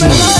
Disney.